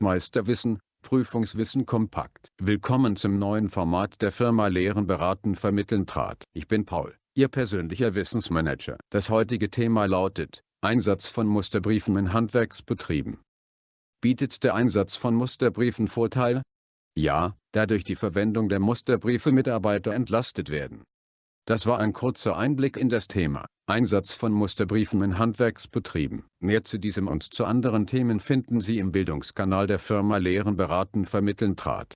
Meisterwissen, Prüfungswissen kompakt. Willkommen zum neuen Format der Firma Lehren beraten vermitteln trat. Ich bin Paul, Ihr persönlicher Wissensmanager. Das heutige Thema lautet, Einsatz von Musterbriefen in Handwerksbetrieben. Bietet der Einsatz von Musterbriefen Vorteile? Ja, da durch die Verwendung der Musterbriefe Mitarbeiter entlastet werden. Das war ein kurzer Einblick in das Thema, Einsatz von Musterbriefen in Handwerksbetrieben. Mehr zu diesem und zu anderen Themen finden Sie im Bildungskanal der Firma Lehren beraten vermitteln trat.